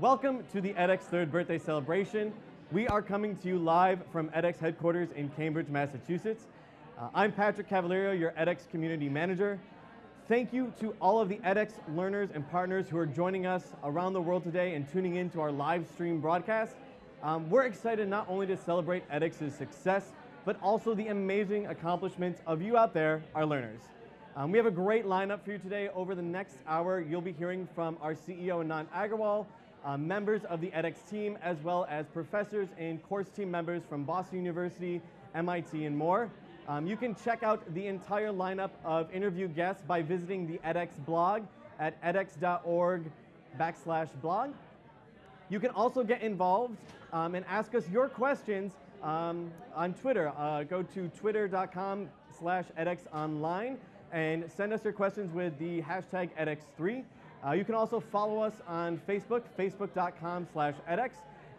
Welcome to the edX third birthday celebration. We are coming to you live from edX headquarters in Cambridge, Massachusetts. Uh, I'm Patrick Cavaliero, your edX community manager. Thank you to all of the edX learners and partners who are joining us around the world today and tuning in to our live stream broadcast. Um, we're excited not only to celebrate edX's success, but also the amazing accomplishments of you out there, our learners. Um, we have a great lineup for you today. Over the next hour, you'll be hearing from our CEO, Anant Agarwal, uh, members of the edX team, as well as professors and course team members from Boston University, MIT, and more. Um, you can check out the entire lineup of interview guests by visiting the edX blog at edx.org backslash blog. You can also get involved um, and ask us your questions um, on Twitter. Uh, go to twitter.com slash edxonline and send us your questions with the hashtag edX3. Uh, you can also follow us on Facebook, facebook.com slash edX,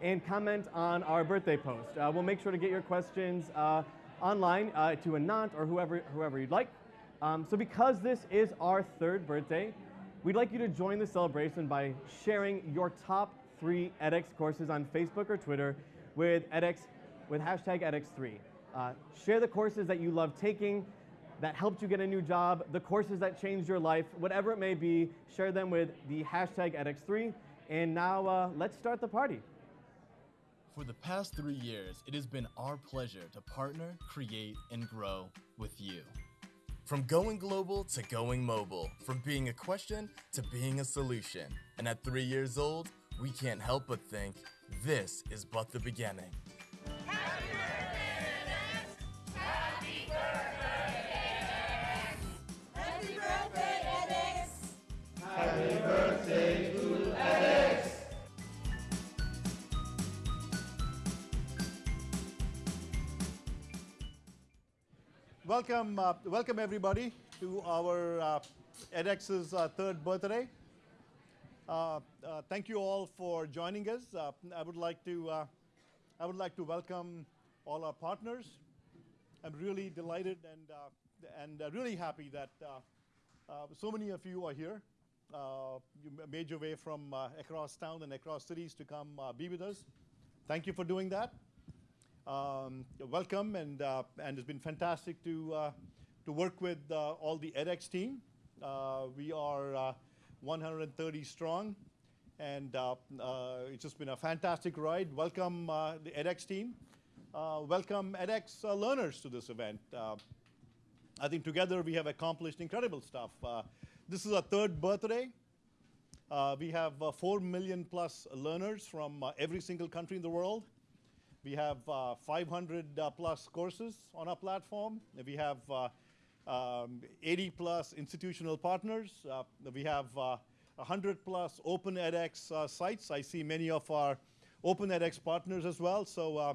and comment on our birthday post. Uh, we'll make sure to get your questions uh, online uh, to Anant or whoever, whoever you'd like. Um, so because this is our third birthday, we'd like you to join the celebration by sharing your top three edX courses on Facebook or Twitter with edX, with hashtag edX3. Uh, share the courses that you love taking, that helped you get a new job, the courses that changed your life, whatever it may be, share them with the hashtag edX3. And now uh, let's start the party. For the past three years, it has been our pleasure to partner, create, and grow with you. From going global to going mobile, from being a question to being a solution. And at three years old, we can't help but think this is but the beginning. Happy edX! Welcome, uh, welcome everybody to our uh, edX's uh, third birthday. Uh, uh, thank you all for joining us. Uh, I would like to, I would like to welcome all our partners. I'm really delighted and and really happy that so many of you are here. Uh, you ma- made your way from uh, across town and across cities to come uh, be with us. Thank you for doing that. Um, welcome, and uh, and it's been fantastic to uh, to work with all the edX team. We are uh, 130 strong, and it's just been a fantastic ride. Welcome the edX team. Welcome edX learners to this event. I think together we have accomplished incredible stuff. This is our third birthday. Uh, we have uh, 4 million plus learners from uh, every single country in the world. We have uh, 500 uh, plus courses on our platform. We have um, 80 plus institutional partners. We have uh, 100 plus open edX sites. I see many of our open edX partners as well. So uh,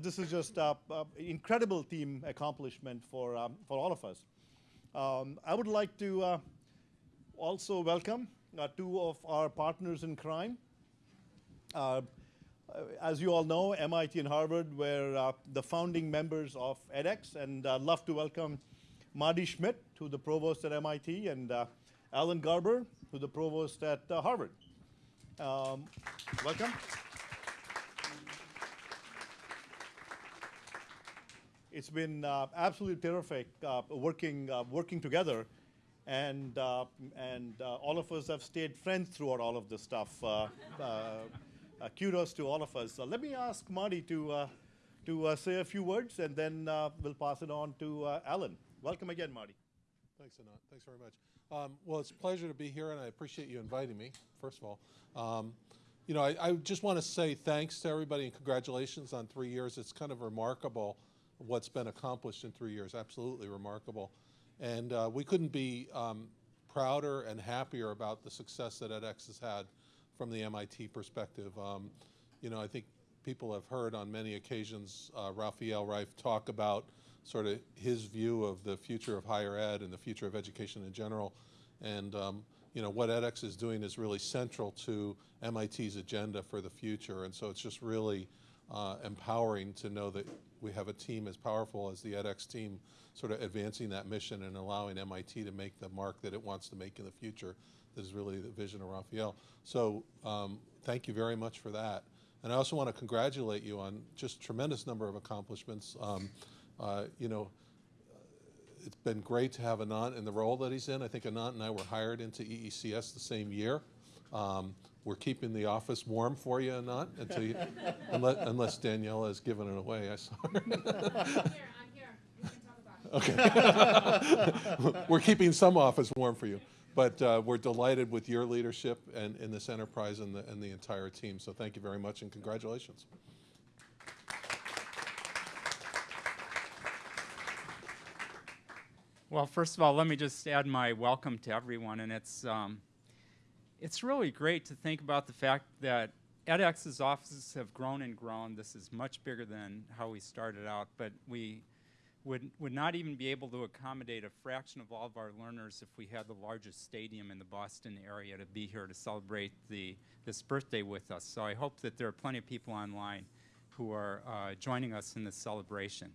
this is just uh, uh, incredible team accomplishment for, um, for all of us. Um, I would like to also welcome uh, two of our partners in crime. Uh, uh, as you all know, MIT and Harvard were uh, the founding members of edX, and I'd love to welcome Marty Schmidt, who's the provost at MIT, and uh, Alan Garber, who's the provost at uh, Harvard. Um, welcome. It's been uh, absolutely terrific uh, working uh, working together, and uh, and uh, all of us have stayed friends throughout all of this stuff. Uh, uh, uh, kudos to all of us. Uh, let me ask Marty to to say a few words, and then we'll pass it on to Alan. Welcome again, Marty. Thanks, Anant. Thanks very much. Um, well, it's a pleasure to be here, and I appreciate you inviting me, first of all. Um, you know, I, I just want to say thanks to everybody and congratulations on three years. It's kind of remarkable what's been accomplished in three years, absolutely remarkable. And uh, we couldn't be um, prouder and happier about the success that edX has had from the MIT perspective. Um, you know, I think people have heard on many occasions uh, Rafael Reif talk about sort of his view of the future of higher ed and the future of education in general. And um, you know what edX is doing is really central to MIT's agenda for the future. And so it's just really uh, empowering to know that we have a team as powerful as the edX team sort of advancing that mission and allowing MIT to make the mark that it wants to make in the future. That is really the vision of Rafael. So um, thank you very much for that. And I also want to congratulate you on just tremendous number of accomplishments. Um, uh, you know, it's been great to have Anant in the role that he's in. I think Anant and I were hired into EECS the same year. Um, we're keeping the office warm for you, Anant, until you, unless, unless Daniela has given it away. I saw her. I'm here, I'm here. We can talk about it. Okay. we're keeping some office warm for you. But uh, we're delighted with your leadership and in this enterprise and the, and the entire team. So thank you very much and congratulations. Well, first of all, let me just add my welcome to everyone, and it's um, it's really great to think about the fact that edX's offices have grown and grown. This is much bigger than how we started out, but we would would not even be able to accommodate a fraction of all of our learners if we had the largest stadium in the Boston area to be here to celebrate the this birthday with us. So I hope that there are plenty of people online who are uh, joining us in this celebration.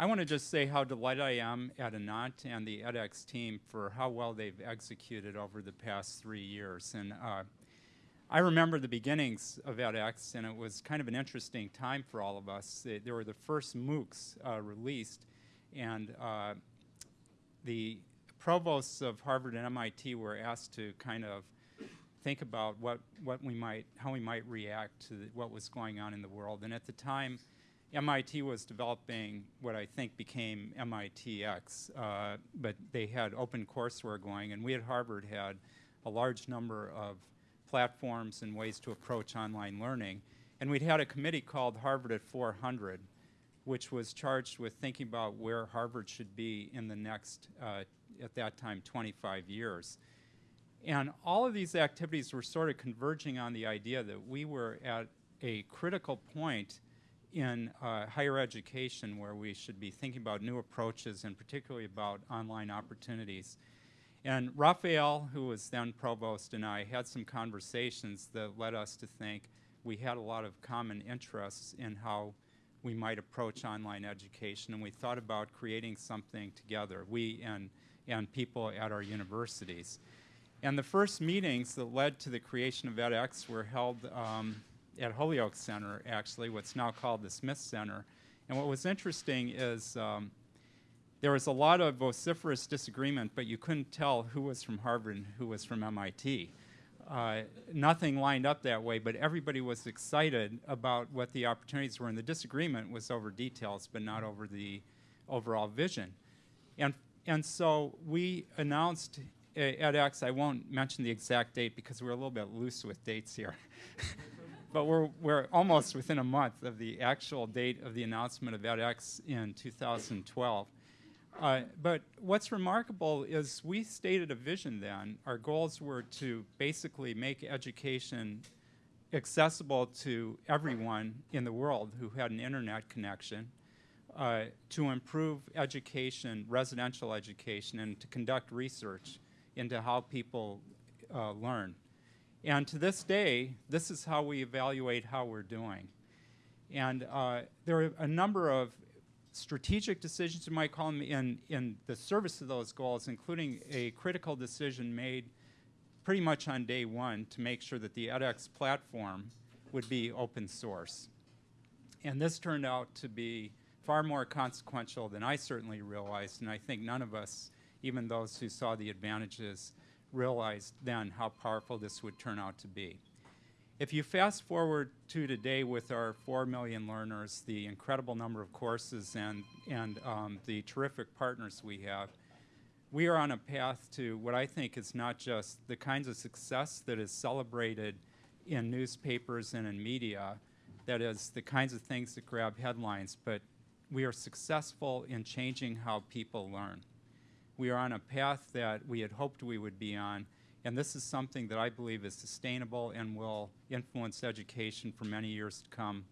I want to just say how delighted I am at Anant and the edX team for how well they've executed over the past three years. And uh, I remember the beginnings of edX, and it was kind of an interesting time for all of us. They, they were the first MOOCs uh, released, and uh, the provosts of Harvard and MIT were asked to kind of think about what, what we might, how we might react to what was going on in the world. And at the time, MIT was developing what I think became MITx, uh, but they had open courseware going, and we at Harvard had a large number of platforms and ways to approach online learning. And we'd had a committee called Harvard at 400, which was charged with thinking about where Harvard should be in the next, uh, at that time, 25 years. And all of these activities were sort of converging on the idea that we were at a critical point in uh, higher education where we should be thinking about new approaches and particularly about online opportunities. And Rafael, who was then provost, and I had some conversations that led us to think we had a lot of common interests in how we might approach online education, and we thought about creating something together, we and, and people at our universities. And the first meetings that led to the creation of edX were held um, at Holyoke Center, actually, what's now called the Smith Center. And what was interesting is um, there was a lot of vociferous disagreement, but you couldn't tell who was from Harvard and who was from MIT. Uh, nothing lined up that way, but everybody was excited about what the opportunities were, and the disagreement was over details, but not over the overall vision. And, and so we announced uh, at X, I won't mention the exact date because we're a little bit loose with dates here. but we're, we're almost within a month of the actual date of the announcement of edX in 2012. Uh, but what's remarkable is we stated a vision then. Our goals were to basically make education accessible to everyone in the world who had an internet connection, uh, to improve education, residential education, and to conduct research into how people uh, learn. And to this day, this is how we evaluate how we're doing. And uh, there are a number of strategic decisions, you might call them, in, in the service of those goals, including a critical decision made pretty much on day one to make sure that the edX platform would be open source. And this turned out to be far more consequential than I certainly realized, and I think none of us, even those who saw the advantages, realized then how powerful this would turn out to be. If you fast forward to today with our 4 million learners, the incredible number of courses and, and um, the terrific partners we have, we are on a path to what I think is not just the kinds of success that is celebrated in newspapers and in media, that is the kinds of things that grab headlines, but we are successful in changing how people learn. We are on a path that we had hoped we would be on, and this is something that I believe is sustainable and will influence education for many years to come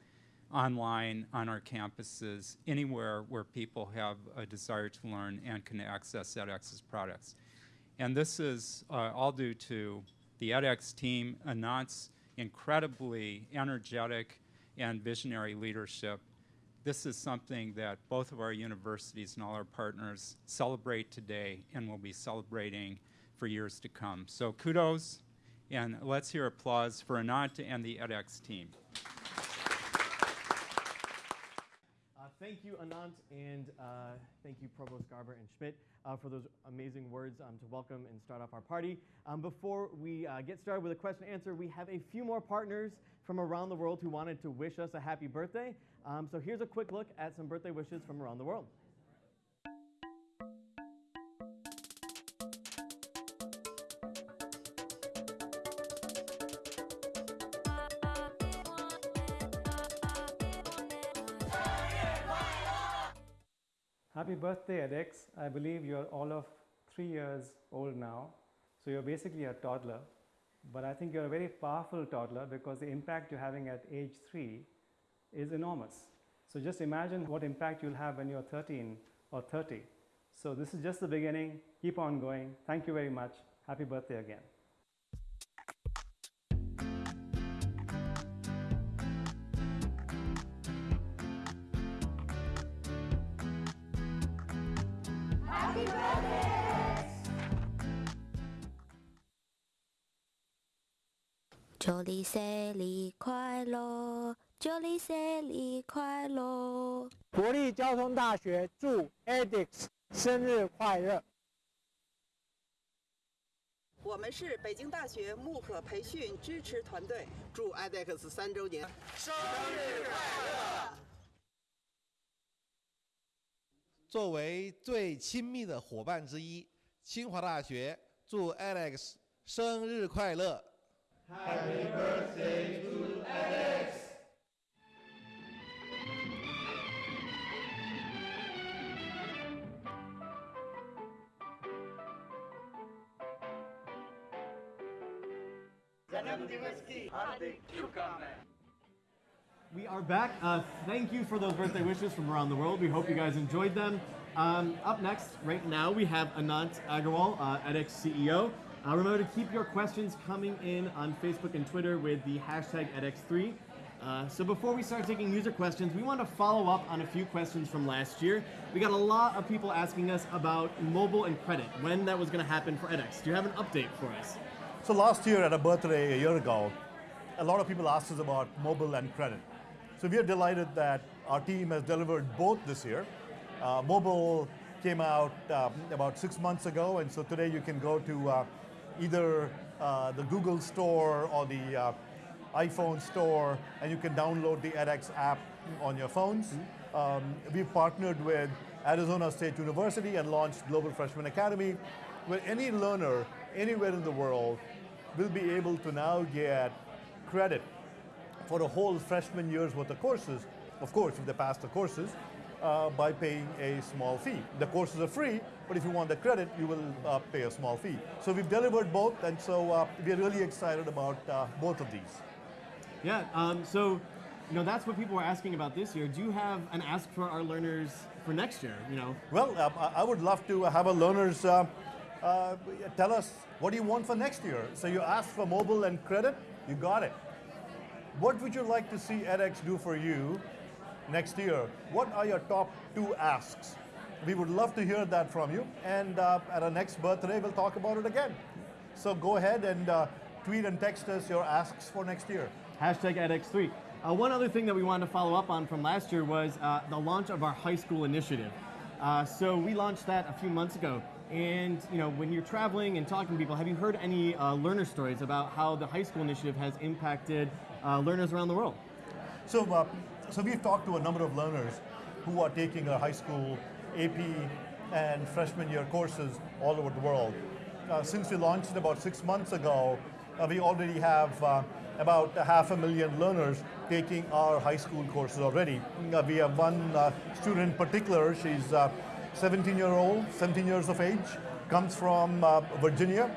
online, on our campuses, anywhere where people have a desire to learn and can access edX's products. And this is uh, all due to the edX team, Anant's incredibly energetic and visionary leadership, this is something that both of our universities and all our partners celebrate today and will be celebrating for years to come. So kudos, and let's hear applause for Anant and the edX team. Uh, thank you, Anant, and uh, thank you, Provost Garber and Schmidt, uh, for those amazing words um, to welcome and start off our party. Um, before we uh, get started with a question and answer, we have a few more partners from around the world who wanted to wish us a happy birthday. Um, so here's a quick look at some birthday wishes from around the world. Happy birthday, edX. I believe you're all of three years old now. So you're basically a toddler. But I think you're a very powerful toddler because the impact you're having at age three is enormous. So just imagine what impact you'll have when you're 13 or 30. So this is just the beginning. Keep on going. Thank you very much. Happy birthday again. 祝你生日快乐，祝你生日快乐。国立交通大学祝 edX 生日快乐。我们是北京大学慕课培训支持团队，祝 edX 三周年生日快乐！作为最亲密的伙伴之一，清华大学祝 edX 生日快乐！Happy birthday to Alex! We are back. Uh, thank you for those birthday wishes from around the world. We hope you guys enjoyed them. Um, up next, right now, we have Anant Agarwal, uh, edX CEO. Uh, remember to keep your questions coming in on Facebook and Twitter with the hashtag edX3. Uh, so before we start taking user questions, we want to follow up on a few questions from last year. We got a lot of people asking us about mobile and credit, when that was going to happen for edX. Do you have an update for us? So last year at a birthday a year ago, a lot of people asked us about mobile and credit. So we are delighted that our team has delivered both this year. Uh, mobile came out um, about six months ago, and so today you can go to uh, either uh, the Google Store or the uh, iPhone Store, and you can download the edX app on your phones. Um, we've partnered with Arizona State University and launched Global Freshman Academy, where any learner anywhere in the world will be able to now get credit for a whole freshman year's worth of courses, of course, if they pass the courses, uh, by paying a small fee. The courses are free, but if you want the credit, you will uh, pay a small fee. So we've delivered both, and so uh, we're really excited about uh, both of these. Yeah, um, so you know that's what people were asking about this year. Do you have an ask for our learners for next year? You know. Well, uh, I would love to have our learners uh, uh, tell us what do you want for next year. So you asked for mobile and credit, you got it. What would you like to see edX do for you next year? What are your top two asks? We would love to hear that from you. And uh, at our next birthday, we'll talk about it again. So go ahead and uh, tweet and text us your asks for next year. Hashtag edX3. Uh, one other thing that we wanted to follow up on from last year was uh, the launch of our high school initiative. Uh, so we launched that a few months ago. And you know, when you're traveling and talking to people, have you heard any uh, learner stories about how the high school initiative has impacted uh, learners around the world? So, uh, so we've talked to a number of learners who are taking our high school AP and freshman year courses all over the world. Uh, since we launched it about six months ago, uh, we already have uh, about a half a million learners taking our high school courses already. Uh, we have one student in particular, she's 17 year old, 17 years of age, comes from Virginia,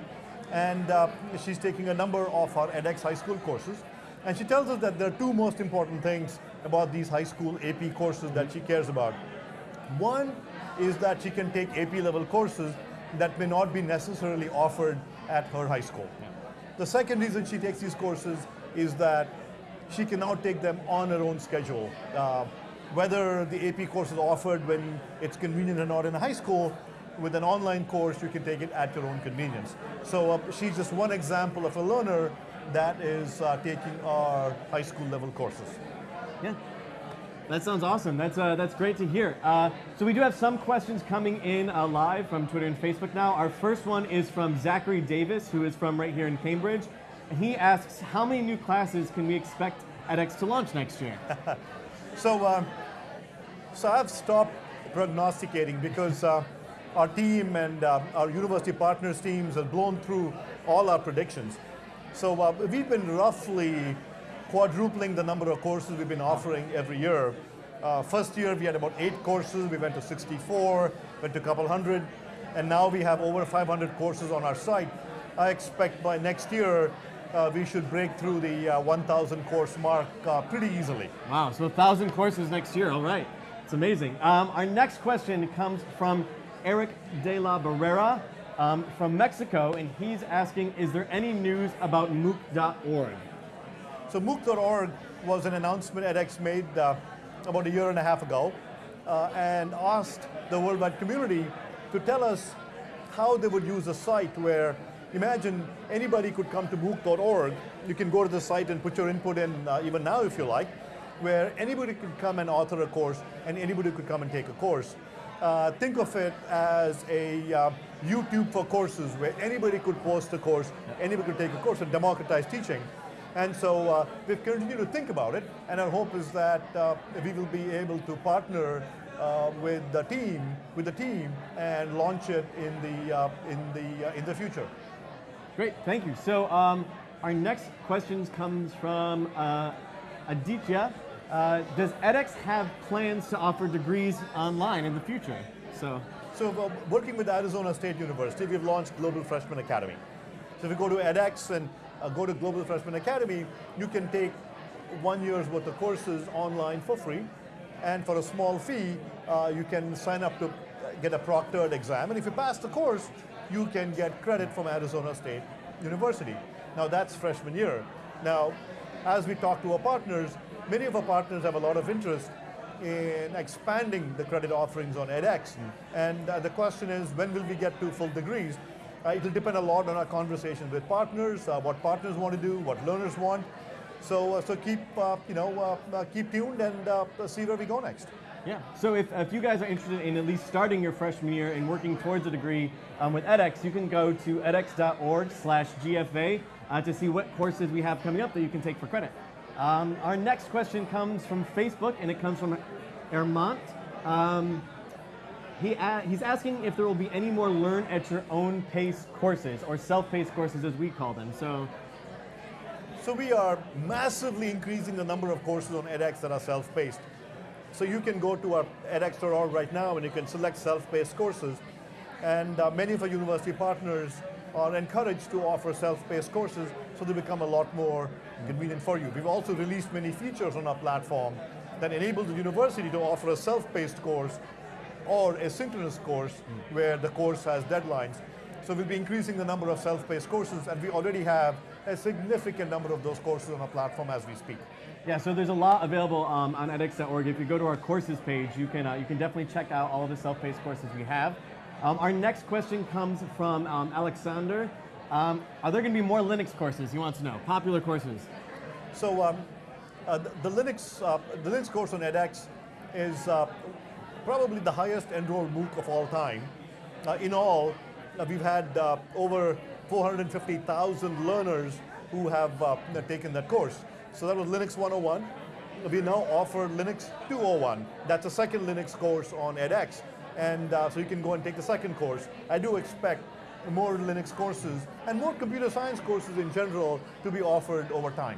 and she's taking a number of our edX high school courses. And she tells us that there are two most important things about these high school AP courses that she cares about. One is that she can take AP level courses that may not be necessarily offered at her high school. The second reason she takes these courses is that she can now take them on her own schedule. Uh, whether the AP course is offered when it's convenient or not in a high school, with an online course, you can take it at your own convenience. So uh, she's just one example of a learner that is uh, taking our high school level courses. Yeah. That sounds awesome. That's, uh, that's great to hear. Uh, so we do have some questions coming in uh, live from Twitter and Facebook now. Our first one is from Zachary Davis, who is from right here in Cambridge. He asks, how many new classes can we expect edX to launch next year? so, um, so I've stopped prognosticating because uh, our team and uh, our university partners teams have blown through all our predictions. So uh, we've been roughly quadrupling the number of courses we've been offering every year. Uh, first year we had about eight courses, we went to 64, went to a couple hundred, and now we have over 500 courses on our site. I expect by next year uh, we should break through the uh, 1,000 course mark uh, pretty easily. Wow, so 1,000 courses next year, all right. It's amazing. Um, our next question comes from Eric de la Barrera um, from Mexico, and he's asking, is there any news about MOOC.org? So MOOC.org was an announcement edX made uh, about a year and a half ago uh, and asked the worldwide community to tell us how they would use a site where imagine anybody could come to MOOC.org. You can go to the site and put your input in uh, even now if you like, where anybody could come and author a course and anybody could come and take a course uh, think of it as a uh, YouTube for courses where anybody could post a course, anybody could take a course and democratize teaching. And so uh, we've continued to think about it, and our hope is that uh, we will be able to partner uh, with the team, with the team, and launch it in the uh, in the in the future. Great, thank you. So um, our next question comes from Aditya. Uh, does edX have plans to offer degrees online in the future? So, so uh, working with Arizona State University, we've launched Global Freshman Academy. So if you go to edX and uh, go to Global Freshman Academy, you can take one year's worth of courses online for free. And for a small fee, uh, you can sign up to get a proctored exam. And if you pass the course, you can get credit from Arizona State University. Now that's freshman year. Now, as we talk to our partners, Many of our partners have a lot of interest in expanding the credit offerings on edX. Mm. And uh, the question is, when will we get to full degrees? Uh, it will depend a lot on our conversations with partners, uh, what partners want to do, what learners want. So, uh, so keep, uh, you know, uh, keep tuned and see where we go next. Yeah, so if, if you guys are interested in at least starting your freshman year and working towards a degree um, with edX, you can go to edx.org slash GFA to see what courses we have coming up that you can take for credit. Um, our next question comes from Facebook, and it comes from Ermont. Um, he he's asking if there will be any more learn at your own pace courses, or self-paced courses as we call them. So, so we are massively increasing the number of courses on edX that are self-paced. So you can go to our edX.org right now and you can select self-paced courses. And uh, many of our university partners are encouraged to offer self-paced courses so they become a lot more convenient for you. We've also released many features on our platform that enable the university to offer a self-paced course or a synchronous course mm. where the course has deadlines. So we'll be increasing the number of self-paced courses and we already have a significant number of those courses on our platform as we speak. Yeah, so there's a lot available um, on edX.org. If you go to our courses page, you can, uh, you can definitely check out all of the self-paced courses we have. Um, our next question comes from um, Alexander. Um, are there going to be more Linux courses? He wants to know. Popular courses. So um, uh, the, the, Linux uh, the Linux course on edX is uh, probably the highest enrolled MOOC of all time. Uh, in all, uh, we've had uh, over 450,000 learners who have taken that course. So that was Linux 101. We now offer Linux 201. That's a second Linux course on edX. And so you can go and take the second course. I do expect more Linux courses and more computer science courses in general to be offered over time.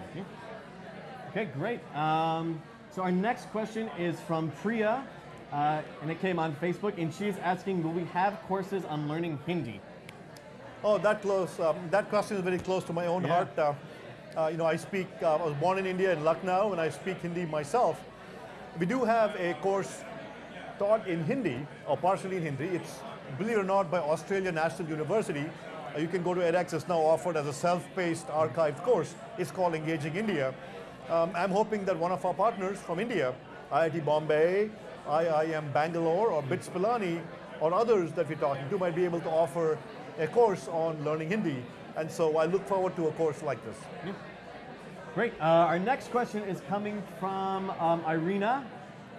Okay, great. Um, so our next question is from Priya, uh, and it came on Facebook, and she's asking, will we have courses on learning Hindi? Oh, that close. Um, that question is very close to my own yeah. heart. Uh, uh, you know, I speak, uh, I was born in India in Lucknow, and I speak Hindi myself. We do have a course taught in Hindi, or partially in Hindi. It's believe it or not, by Australia National University. Uh, you can go to edX, it's now offered as a self-paced archived course. It's called Engaging India. Um, I'm hoping that one of our partners from India IIT Bombay, IIM Bangalore, or BITS Pilani, or others that we're talking to might be able to offer a course on learning Hindi. And so I look forward to a course like this. Yeah. Great. Uh, our next question is coming from um, Irina.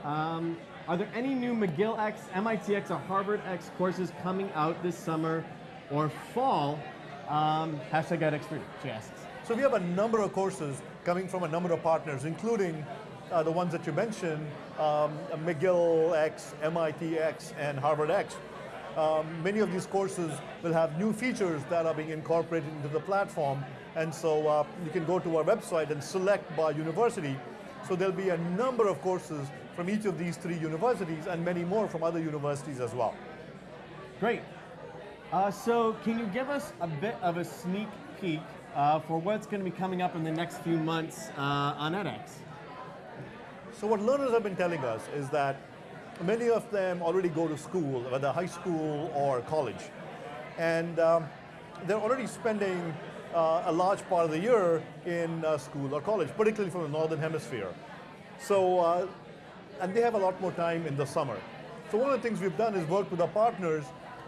Um, are there any new McGillX, MIT X, or HarvardX courses coming out this summer or fall? Um, hashtag edX3, she asks. So we have a number of courses coming from a number of partners, including uh, the ones that you mentioned, um, McGillX, MIT X, and HarvardX. Um, many of these courses will have new features that are being incorporated into the platform. And so uh, you can go to our website and select by university. So there'll be a number of courses from each of these three universities and many more from other universities as well. Great. Uh, so can you give us a bit of a sneak peek uh, for what's going to be coming up in the next few months uh, on edX? So what learners have been telling us is that many of them already go to school, whether high school or college. And um, they're already spending uh, a large part of the year in uh, school or college, particularly from the Northern Hemisphere. So, uh, and they have a lot more time in the summer. So one of the things we've done is work with our partners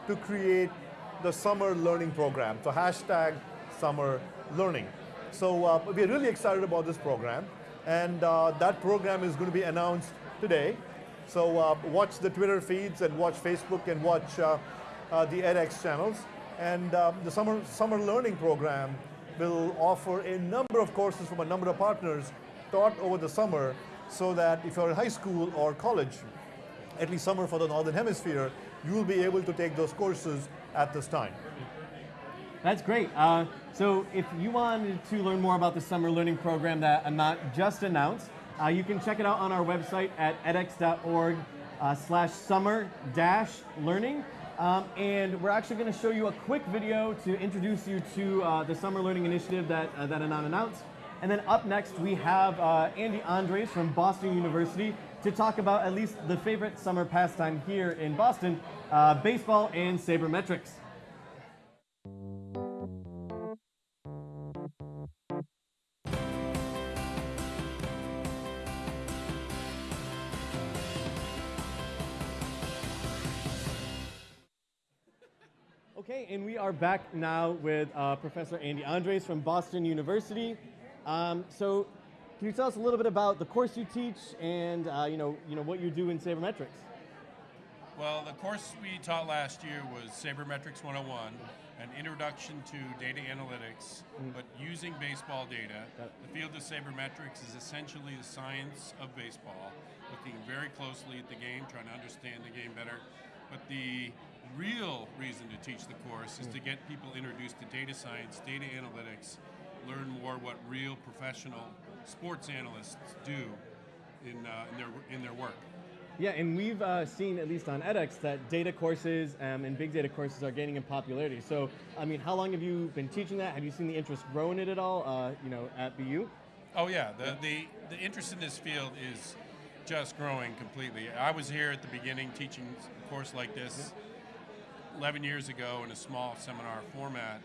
to create the summer learning program. So hashtag summer learning. So uh, we're really excited about this program. And uh, that program is going to be announced today. So uh, watch the Twitter feeds and watch Facebook and watch uh, the edX channels. And the summer, summer learning program will offer a number of courses from a number of partners taught over the summer so that if you're in high school or college, at least summer for the Northern Hemisphere, you will be able to take those courses at this time. That's great. Uh, so if you wanted to learn more about the summer learning program that Anant just announced, uh, you can check it out on our website at edx.org uh, slash summer dash learning. Um, and we're actually going to show you a quick video to introduce you to uh, the summer learning initiative that, uh, that Anant announced. And then up next, we have uh, Andy Andres from Boston University to talk about at least the favorite summer pastime here in Boston, baseball and sabermetrics. Okay, and we are back now with uh, Professor Andy Andres from Boston University. Um, so, can you tell us a little bit about the course you teach and uh, you know, you know what you do in sabermetrics? Well, the course we taught last year was Sabermetrics 101, an introduction to data analytics, mm. but using baseball data. The field of sabermetrics is essentially the science of baseball, looking very closely at the game, trying to understand the game better. But the real reason to teach the course is to get people introduced to data science, data analytics, learn more what real professional sports analysts do in, uh, in, their, in their work. Yeah, and we've uh, seen, at least on edX, that data courses um, and big data courses are gaining in popularity. So, I mean, how long have you been teaching that? Have you seen the interest grow in it at all, uh, you know, at BU? Oh yeah, the, the, the interest in this field is just growing completely. I was here at the beginning teaching a course like this 11 years ago in a small seminar format.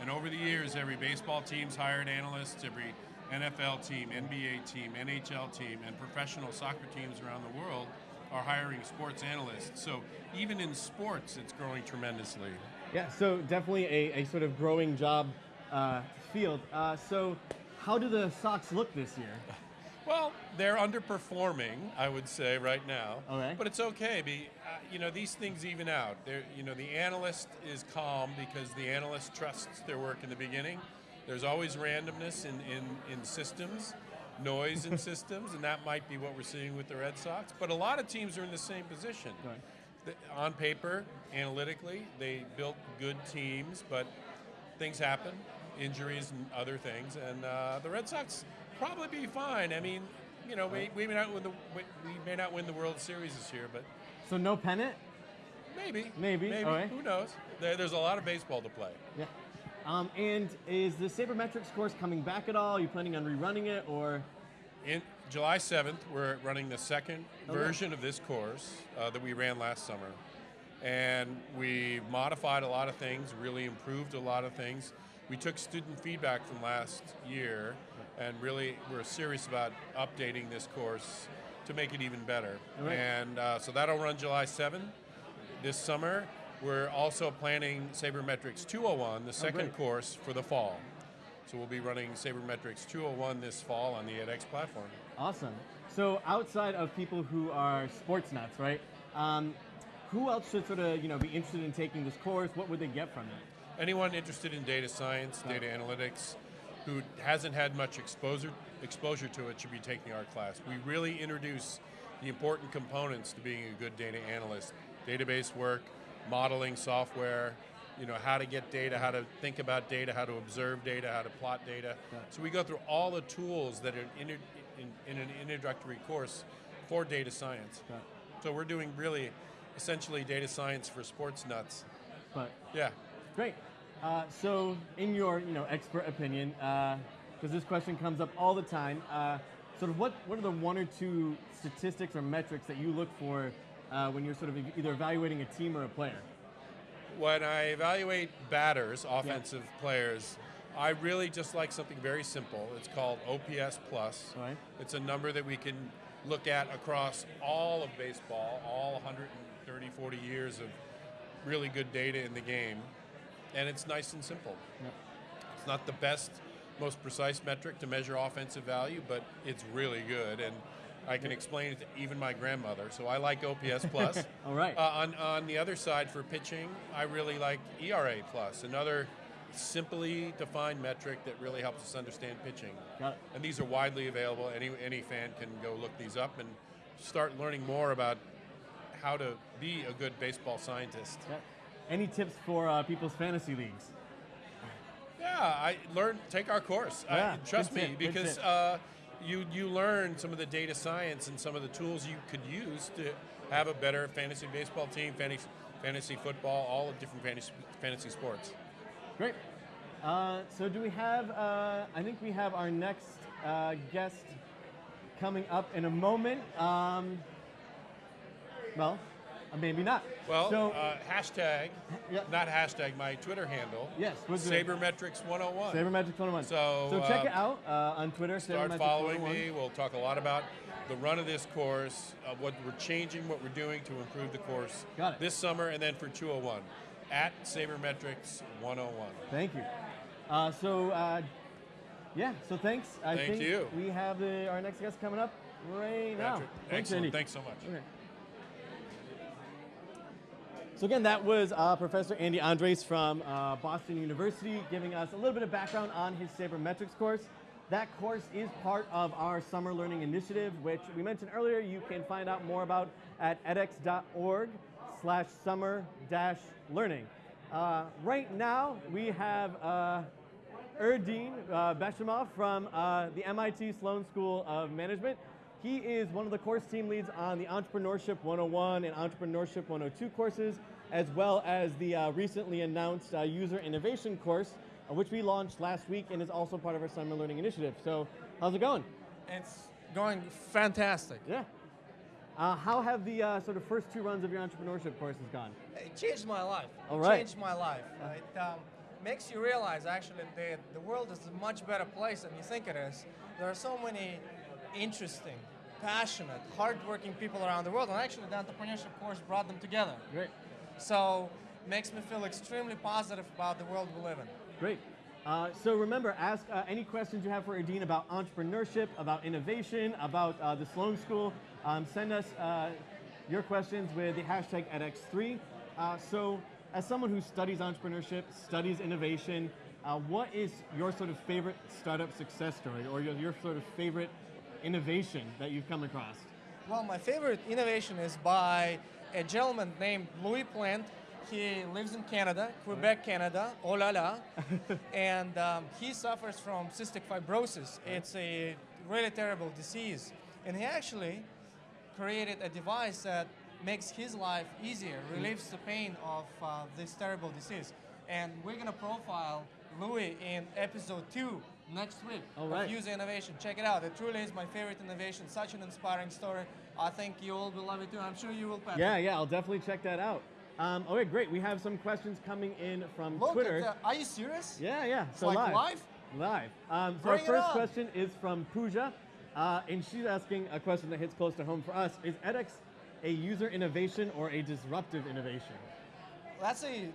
And over the years, every baseball team's hired analysts, every NFL team, NBA team, NHL team, and professional soccer teams around the world are hiring sports analysts. So even in sports, it's growing tremendously. Yeah, so definitely a, a sort of growing job uh, field. Uh, so how do the Sox look this year? Well, they're underperforming, I would say, right now. Okay. But it's okay. Be, uh, you know, these things even out. They're, you know, the analyst is calm because the analyst trusts their work in the beginning. There's always randomness in, in, in systems, noise in systems, and that might be what we're seeing with the Red Sox. But a lot of teams are in the same position. Right. The, on paper, analytically, they built good teams, but things happen, injuries and other things. And uh, the Red Sox probably be fine. I mean, you know, we, we may not win the we, may not win the World Series this year, but so no pennant. Maybe. Maybe. Maybe. Who knows? There, there's a lot of baseball to play. Yeah. Um, and is the sabermetrics course coming back at all? Are you planning on rerunning it, or? In July 7th, we're running the second okay. version of this course uh, that we ran last summer, and we modified a lot of things, really improved a lot of things. We took student feedback from last year and really we're serious about updating this course to make it even better. Right. And uh, so that'll run July 7th this summer. We're also planning Sabermetrics 201, the second great. course for the fall. So we'll be running Sabermetrics 201 this fall on the edX platform. Awesome. So outside of people who are sports nuts, right? Um, who else should sort of you know be interested in taking this course? What would they get from it? Anyone interested in data science, data analytics, who hasn't had much exposure exposure to it should be taking our class. We really introduce the important components to being a good data analyst. Database work, modeling software, you know, how to get data, how to think about data, how to observe data, how to plot data. So we go through all the tools that are in, in, in an introductory course for data science. So we're doing really essentially data science for sports nuts. But Yeah. Great. Uh, so, in your you know expert opinion, because this question comes up all the time, uh, sort of what what are the one or two statistics or metrics that you look for uh, when you're sort of either evaluating a team or a player? When I evaluate batters, offensive players, I really just like something very simple. It's called OPS plus. Right. It's a number that we can look at across all of baseball, all 130, 40 years of really good data in the game, and it's nice and simple. It's not the best, most precise metric to measure offensive value, but it's really good, and I can explain it to even my grandmother. So I like OPS plus. All right. Uh, on on the other side for pitching, I really like ERA plus, another simply defined metric that really helps us understand pitching. Got it. And these are widely available. Any any fan can go look these up and start learning more about how to be a good baseball scientist. Yeah. Any tips for uh, people's fantasy leagues? Yeah, I learn. Take our course. I- trust me, because uh, you you learn some of the data science and some of the tools you could use to have a better fantasy baseball team, fantasy fantasy football, all of different fantasy fantasy sports. Great. Uh, so do we have? Uh, I think we have our next uh, guest coming up in a moment. Um, well, maybe not. Well, so uh, hashtag, not hashtag, my Twitter handle. Yes, what's? Sabermetrics 101. Sabermetrics 101. So, so check uh, it out uh, on Twitter. Start following me. We'll talk a lot about the run of this course, uh, what we're changing, what we're doing to improve the course this summer, and then for 201 at Sabermetrics 101. Thank you. Uh, so, uh, yeah, so thanks. I Thank think you. we have the, our next guest coming up right now. Patrick, Thanks, excellent. Andy. Thanks so much. Okay. So again, that was uh, Professor Andy Andres from uh, Boston University giving us a little bit of background on his sabermetrics course. That course is part of our summer learning initiative, which we mentioned earlier. You can find out more about at edx.org slash summer dash learning. Uh, right now, we have uh, Erdin uh, Beshimov from uh, the MIT Sloan School of Management. He is one of the course team leads on the Entrepreneurship 101 and Entrepreneurship 102 courses, as well as the uh, recently announced uh, User Innovation course, uh, which we launched last week and is also part of our Summer Learning Initiative. So, how's it going? It's going fantastic. Yeah. Uh, how have the uh, sort of first two runs of your entrepreneurship courses gone? It changed my life. All it changed my life. It um, makes you realize actually that the world is a much better place than you think it is. There are so many interesting, passionate, hardworking people around the world, and actually the entrepreneurship course brought them together. Great. So makes me feel extremely positive about the world we live in. Great. Uh, so remember, ask uh, any questions you have for Erdin about entrepreneurship, about innovation, about uh, the Sloan School. Um, send us uh, your questions with the hashtag edX3. Uh, so, as someone who studies entrepreneurship, studies innovation, uh, what is your sort of favorite startup success story, or your, your sort of favorite innovation that you've come across? Well, my favorite innovation is by a gentleman named Louis Plante. He lives in Canada, Quebec, Canada, oh la la. and um, he suffers from cystic fibrosis. It's a really terrible disease. And he actually created a device that makes his life easier, relieves the pain of uh, this terrible disease. And we're going to profile Louis in episode two next week All right. User Innovation. Check it out. It truly is my favorite innovation. Such an inspiring story. I think you all will love it too. I'm sure you will, Patrick. Yeah, yeah, I'll definitely check that out. Um, okay, great. We have some questions coming in from Look Twitter. that. Are you serious? Yeah, yeah. So like live. live? Live. Um, so Bring our first question is from Pooja. Uh, and she's asking a question that hits close to home for us. Is edX a user innovation or a disruptive innovation? That's a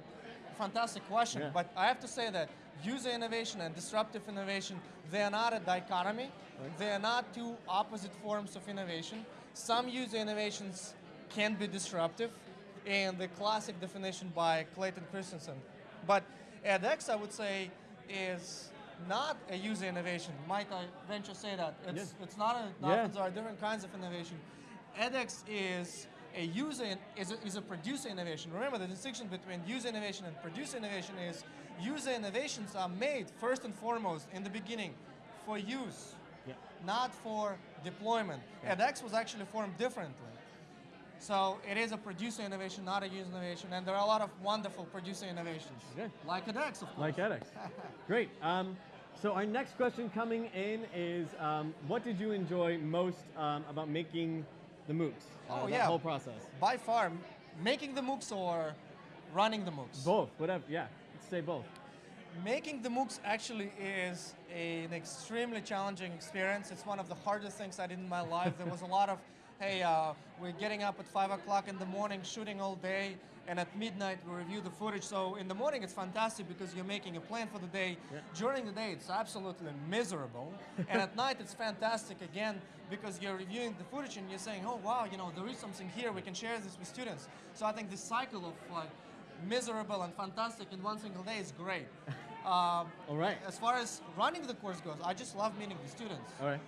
fantastic question, Yeah. but I have to say that user innovation and disruptive innovation, they are not a dichotomy. They are not two opposite forms of innovation. Some user innovations can be disruptive, and the classic definition by Clayton Christensen. But edX, I would say, is not a user innovation. Might I venture say that? It's, Yes. it's not a, Yeah. there are different kinds of innovation. edX is a user in- is a, is a producer innovation. Remember the distinction between user innovation and producer innovation is user innovations are made first and foremost in the beginning for use, Yeah. not for deployment. Yeah. edX was actually formed differently. So it is a producer innovation, not a user innovation, and there are a lot of wonderful producer innovations, Okay. like edX, of course. Like edX. Great. Um, so our next question coming in is, um, what did you enjoy most um, about making the MOOCs? Uh, Oh, yeah. whole process. By far, making the MOOCs or running the MOOCs? Both. Whatever. Yeah. Let's say both. Making the MOOCs actually is a- an extremely challenging experience. It's one of the hardest things I did in my life. There was a lot of, hey, uh, we're getting up at 5 o'clock in the morning, shooting all day, and at midnight we review the footage. So in the morning it's fantastic because you're making a plan for the day. Yeah. During the day it's absolutely miserable. and at night it's fantastic again because you're reviewing the footage and you're saying, oh wow, you know, there is something here, we can share this with students. So I think this cycle of like miserable and fantastic in one single day is great. Um, All right. As far as running the course goes, I just love meeting the students. All right.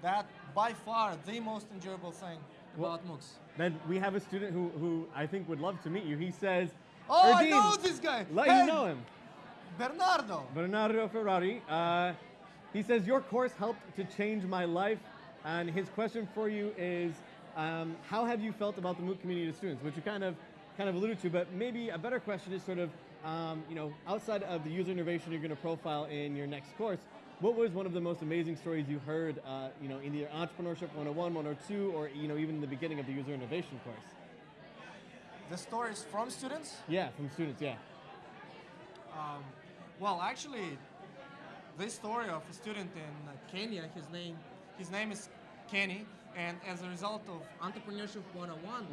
That by far the most enjoyable thing Well- about MOOCs. Then we have a student who, who I think would love to meet you. He says, Oh, I know this guy. Let Hey, you know him. Bernardo. Bernardo Ferrari. Uh, he says, Your course helped to change my life. And his question for you is um, How have you felt about the MOOC community of students? Which you kind of kind of alluded to, but maybe a better question is sort of, um, you know, outside of the user innovation you're going to profile in your next course, what was one of the most amazing stories you heard, uh, you know, in either Entrepreneurship 101, 102, or, you know, even in the beginning of the user innovation course? The stories from students? Yeah, from students, yeah. Um, well, actually, this story of a student in uh, Kenya, his name, his name is Kenny, and as a result of Entrepreneurship 101,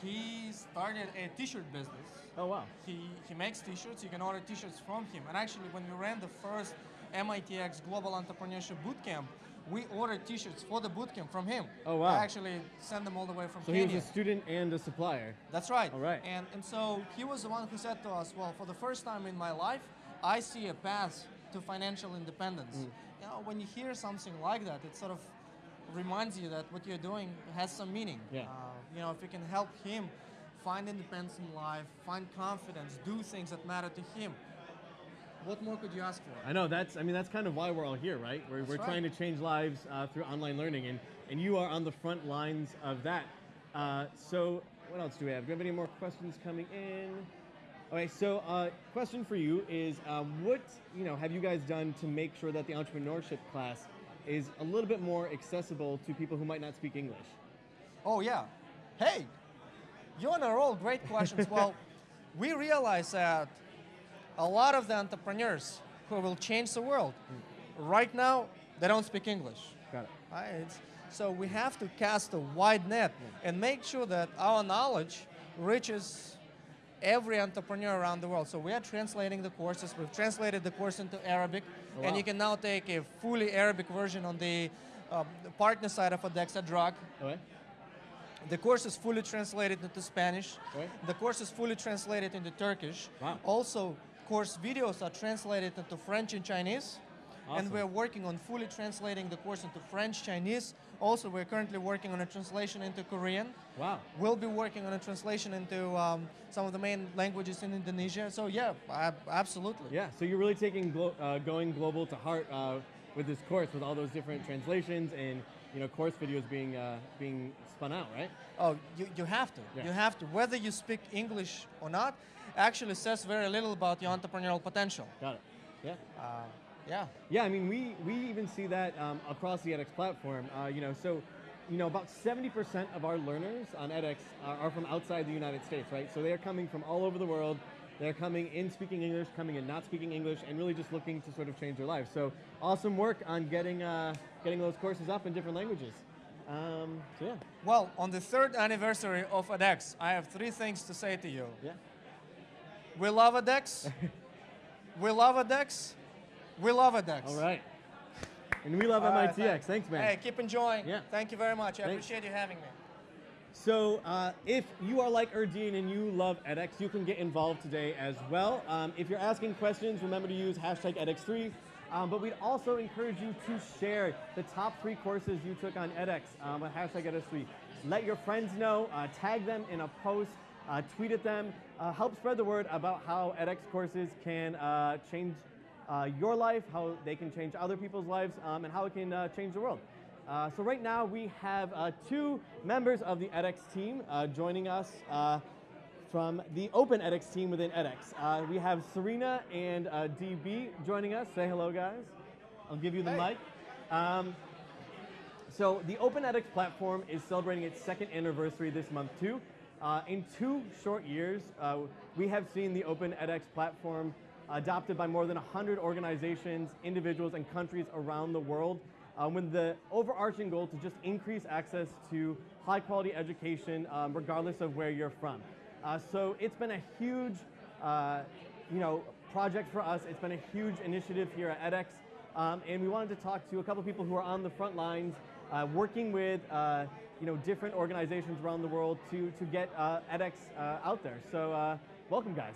he started a t-shirt business. Oh, wow. He, he makes t-shirts, you can order t-shirts from him. And actually, when we ran the first MITx Global Entrepreneurship Bootcamp, we ordered t-shirts for the bootcamp from him. Oh, wow. I actually sent them all the way from So he was a student and a supplier. That's right. All right. And, and so he was the one who said to us, well, for the first time in my life, I see a path to financial independence. Mm. You know, when you hear something like that, it sort of reminds you that what you're doing has some meaning. Yeah. Uh, you know, if you can help him find independence in life, find confidence, do things that matter to him, what more could you ask for? I know that's. I mean, that's kind of why we're all here, right? We're, That's we're right. trying to change lives uh, through online learning, and and you are on the front lines of that. Uh, so, what else do we have? Do we have any more questions coming in? Okay, so uh, question for you is, uh, what you know have you guys done to make sure that the entrepreneurship class is a little bit more accessible to people who might not speak English? Oh, yeah. Hey, you're on a roll. Great questions. well, we realize that a lot of the entrepreneurs who will change the world, right now, they don't speak English. Got it. Right? So we have to cast a wide net and make sure that our knowledge reaches every entrepreneur around the world. So we are translating the courses. We've translated the course into Arabic, Oh, and you can now take a fully Arabic version on the, uh, the partner side of edX Edraak. Okay. The course is fully translated into Spanish. Okay. The course is fully translated into Turkish. Wow. Also, course videos are translated into French and Chinese. Awesome. And we're working on fully translating the course into French, Chinese. Also, we're currently working on a translation into Korean. Wow. We'll be working on a translation into um, some of the main languages in Indonesia. So yeah, ab- absolutely. Yeah. So you're really taking glo- uh, going global to heart uh, with this course, with all those different translations and you know course videos being uh, being spun out, right? Oh, you, you have to. Yeah. You have to. Whether you speak English or not, actually says very little about your entrepreneurial potential. Got it. Yeah. Uh, yeah. Yeah, I mean, we, we even see that um, across the edX platform. Uh, you know, so, you know, about 70% of our learners on edX are, are from outside the United States, right? So they are coming from all over the world, They're coming in speaking English, coming in not speaking English, and really just looking to sort of change their lives. So awesome work on getting uh, getting those courses up in different languages. Um, so yeah. Well, on the third anniversary of edX, I have three things to say to you. Yeah. We love edX. we love edX. We love edX. All right. And we love All MITx. thanks. Thanks, man. Hey, keep enjoying. Yeah. Thank you very much. I Thanks. appreciate you having me. So uh, if you are like Erdin and you love edX, you can get involved today as well. Um, if you're asking questions, remember to use hashtag edX3. Um, but we'd also encourage you to share the top three courses you took on edX um, with hashtag edX3. Let your friends know, uh, tag them in a post, uh, tweet at them, uh, help spread the word about how edX courses can uh, change uh, your life, how they can change other people's lives, um, and how it can uh, change the world. Uh, so right now we have uh, two members of the edX team uh, joining us uh, from the Open edX team within edX. Uh, we have Serena and uh, DB joining us. Say hello, guys. I'll give you the mic. Um, so the Open edX platform is celebrating its second anniversary this month too. Uh, in two short years, uh, we have seen the Open edX platform adopted by more than 100 organizations, individuals, and countries around the world um, with the overarching goal to just increase access to high quality education um, regardless of where you're from. Uh, so it's been a huge uh, you know, project for us. It's been a huge initiative here at edX. Um, and we wanted to talk to a couple people who are on the front lines uh, working with uh, you know, different organizations around the world to, to get uh, edX uh, out there. So uh, welcome guys.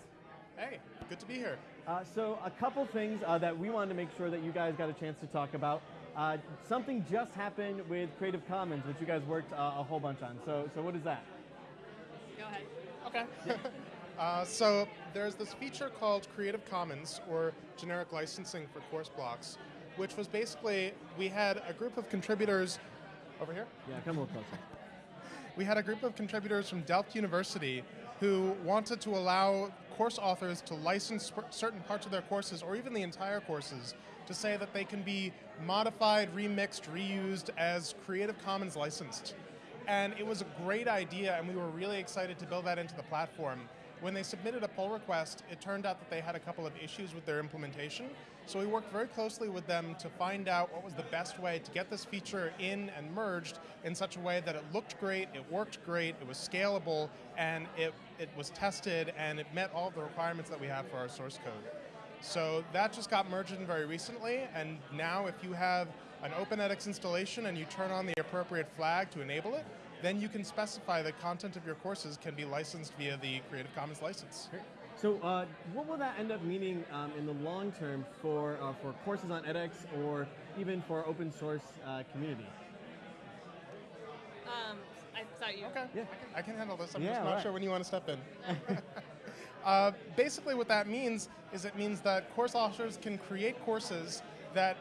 Hey, good to be here. Uh, so a couple things uh, that we wanted to make sure that you guys got a chance to talk about. Uh, something just happened with Creative Commons, which you guys worked uh, a whole bunch on. So, so what is that? Go ahead. Okay. uh, so there's this feature called Creative Commons, or generic licensing for course blocks, which was basically we had a group of contributors over here. Yeah, come a little closer. We had a group of contributors from Delft University who wanted to allow course authors to license certain parts of their courses, or even the entire courses, to say that they can be modified, remixed, reused as Creative Commons licensed. And it was a great idea, and we were really excited to build that into the platform. When they submitted a pull request, it turned out that they had a couple of issues with their implementation. So we worked very closely with them to find out what was the best way to get this feature in and merged in such a way that it looked great, it worked great, it was scalable, and it, it was tested, and it met all the requirements that we have for our source code. So that just got merged in very recently, and now if you have an Open edX installation and you turn on the appropriate flag to enable it, then you can specify that content of your courses can be licensed via the Creative Commons license. So, uh, what will that end up meaning um, in the long term for uh, for courses on edX or even for open source uh, community? Um, I thought you. Okay. Yeah. I can handle this. I'm Yeah, just not right. sure when you want to step in. uh, basically, what that means is it means that course authors can create courses that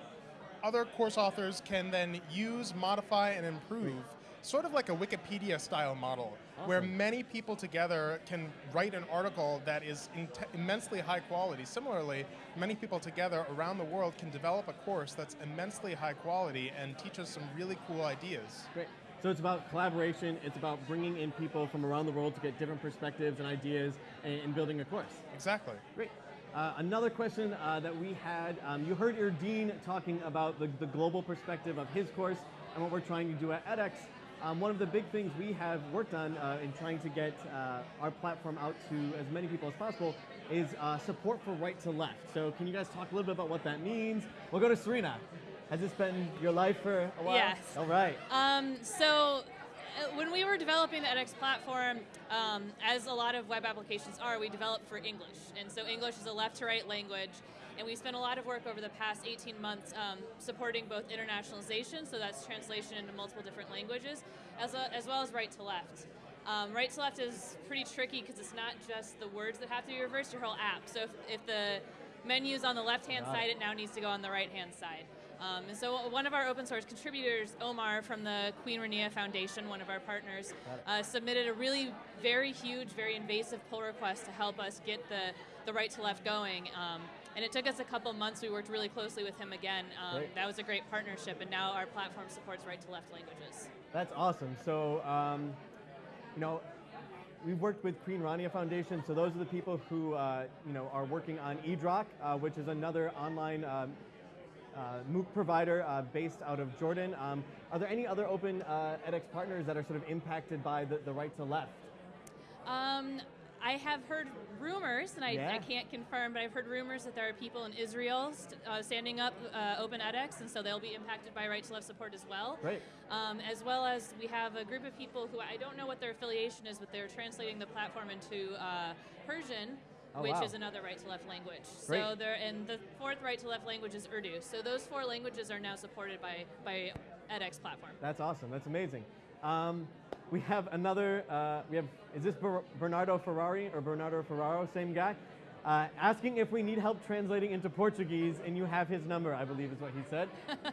other course authors can then use, modify, and improve. Sort of like a Wikipedia style model, where many people together can write an article that is immensely high quality. Similarly, many people together around the world can develop a course that's immensely high quality and teach us some really cool ideas. Great. So it's about collaboration. It's about bringing in people from around the world to get different perspectives and ideas and, and building a course. Exactly. Great. Uh, another question uh, that we had, um, you heard your dean talking about the, the global perspective of his course and what we're trying to do at edX. Um, one of the big things we have worked on uh, in trying to get uh, our platform out to as many people as possible is uh, support for right to left. So can you guys talk a little bit about what that means? We'll go to Serena. Has this been your life for a while? Yes. All right. Um, so uh, when we were developing the edX platform, um, as a lot of web applications are, we developed for English. And so English is a left to right language. And we spent a lot of work over the past 18 months um, supporting both internationalization, so that's translation into multiple different languages, as, a, as well as right to left. Um, right to left is pretty tricky because it's not just the words that have to be reversed, your whole app. So if, if the menu is on the left hand Got side, it. it now needs to go on the right hand side. Um, and so one of our open source contributors, Omar from the Queen Rania Foundation, one of our partners, uh, submitted a really very huge, very invasive pull request to help us get the, the right to left going. Um, and it took us a couple months. We worked really closely with him again. Um, that was a great partnership, and now our platform supports right to left languages. That's awesome. So, um, you know, we've worked with Queen Rania Foundation, so those are the people who uh, you know are working on Edraak, uh, which is another online um, uh, MOOC provider uh, based out of Jordan. Um, are there any other open uh, edX partners that are sort of impacted by the, the right to left? Um, I have heard rumors, and I, Yeah. I can't confirm, but I've heard rumors that there are people in Israel st- uh, standing up uh, Open edX, and so they'll be impacted by right to left support as well. Great. Um, as well as we have a group of people who I don't know what their affiliation is, but they're translating the platform into uh, Persian. Oh, which wow. is another right to left language. Great. So there, and the fourth right to left language is Urdu. So those four languages are now supported by by edX platform. That's awesome. That's amazing. Um, we have another. Uh, we have. Is this Ber- Bernardo Ferrari or Bernardo Ferraro? Same guy. Uh, asking if we need help translating into Portuguese, and you have his number, I believe is what he said.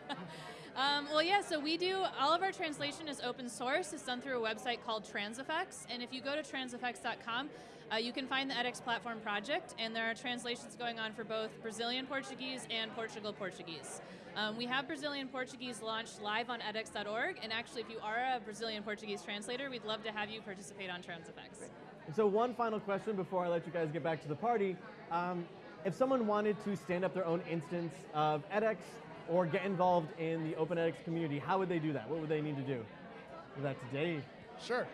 Um, well, yeah, so we do, all of our translation is open source. It's done through a website called Transifex. And if you go to transifex.com, uh, you can find the edX platform project, and there are translations going on for both Brazilian Portuguese and Portugal Portuguese. Um, we have Brazilian Portuguese launched live on edX.org, and actually, if you are a Brazilian Portuguese translator, we'd love to have you participate on Transifex. So one final question before I let you guys get back to the party. Um, if someone wanted to stand up their own instance of edX or get involved in the Open edX community, how would they do that? What would they need to do? Is that today? Sure.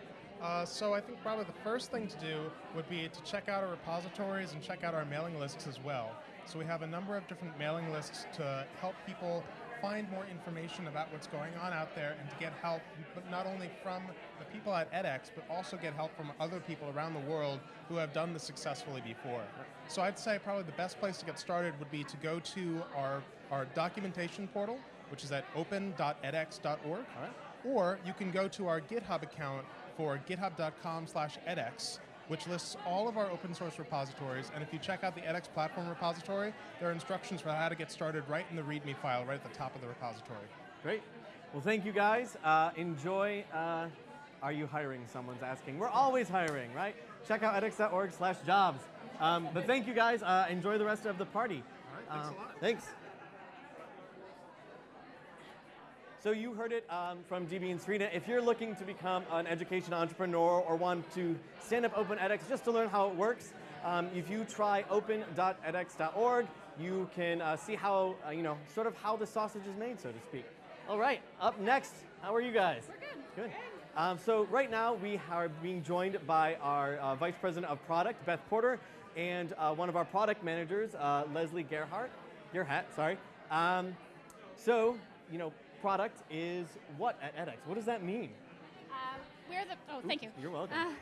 Uh, so I think probably the first thing to do would be to check out our repositories and check out our mailing lists as well. So we have a number of different mailing lists to help people find more information about what's going on out there and to get help, but not only from the people at edX, but also get help from other people around the world who have done this successfully before. So I'd say probably the best place to get started would be to go to our, our documentation portal, which is at open.edx.org, or you can go to our GitHub account for github.com slash edx, which lists all of our open source repositories. And if you check out the edX platform repository, there are instructions for how to get started right in the README file, right at the top of the repository. Great. Well, thank you guys. Uh, enjoy. Uh, are you hiring? Someone's asking. We're always hiring, right? Check out edx.org slash jobs. Um, but thank you guys. Uh, enjoy the rest of the party. All right, thanks a lot. Thanks. So you heard it um, from DB and Serena. If you're looking to become an education entrepreneur or want to stand up Open edX just to learn how it works, um, if you try open.edx.org, you can uh, see how, uh, you know, sort of how the sausage is made, so to speak. All right, up next, how are you guys? We're good. Good. Um, so right now we are being joined by our uh, Vice President of Product, Beth Porter, and uh, one of our product managers, uh, Leslie Gerhardt. Gerhardt, sorry. Um, so, you know, product is what at edX? What does that mean? Uh, we're the. Oh, thank you. You're welcome. Uh,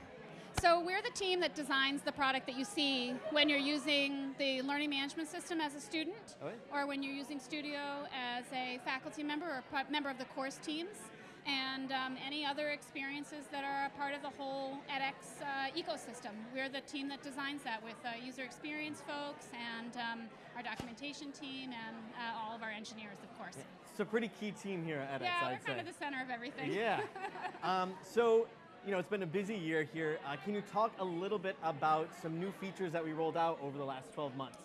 so we're the team that designs the product that you see when you're using the learning management system as a student, Okay. or when you're using Studio as a faculty member or member of the course teams, and um, any other experiences that are a part of the whole edX uh, ecosystem. We're the team that designs that with uh, user experience folks and um, our documentation team and uh, all of our engineers, of course. It's a pretty key team here at edX, Yeah, we're kind say. of the center of everything. Yeah. um, so, you know, it's been a busy year here. Uh, can you talk a little bit about some new features that we rolled out over the last 12 months?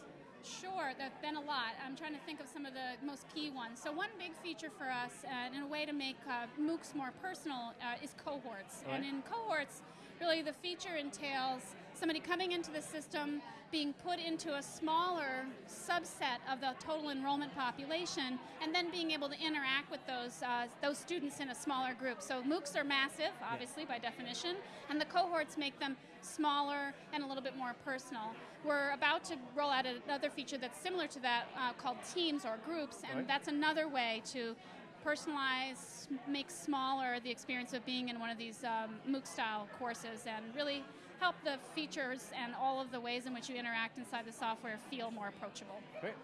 Sure, there's been a lot. I'm trying to think of some of the most key ones. So one big feature for us, and in a way to make uh, MOOCs more personal, uh, is cohorts. All And in cohorts, really the feature entails somebody coming into the system, being put into a smaller subset of the total enrollment population, and then being able to interact with those uh, those students in a smaller group. So MOOCs are massive, obviously by definition, and the cohorts make them smaller and a little bit more personal. We're about to roll out another feature that's similar to that uh, called teams or groups, and Right. that's another way to personalize, make smaller the experience of being in one of these um, MOOC style courses and really help the features and all of the ways in which you interact inside the software feel more approachable. Great.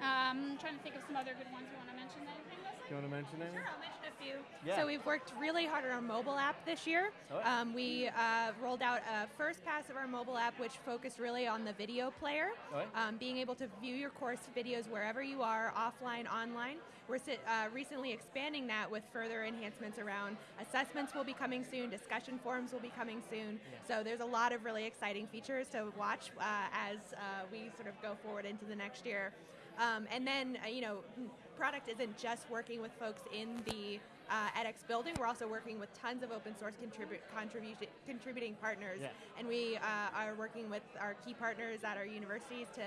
Um, trying to think of some other good ones. You want to mention anything, Leslie? Do you want to mention anything? Sure, I'll mention a few. Yeah. So we've worked really hard on our mobile app this year. Oh, yeah. Um, we uh, rolled out a first pass of our mobile app, which focused really on the video player, Oh, yeah. um, being able to view your course videos wherever you are, offline, online. We're uh, recently expanding that with further enhancements around assessments will be coming soon, discussion forums will be coming soon. So there's a lot of really exciting features to watch uh, as uh, we sort of go forward into the next year. Um, and then, uh, you know, product isn't just working with folks in the uh, edX building. We're also working with tons of open source contribu- contribution, contributing partners, Yeah. and we uh, are working with our key partners at our universities to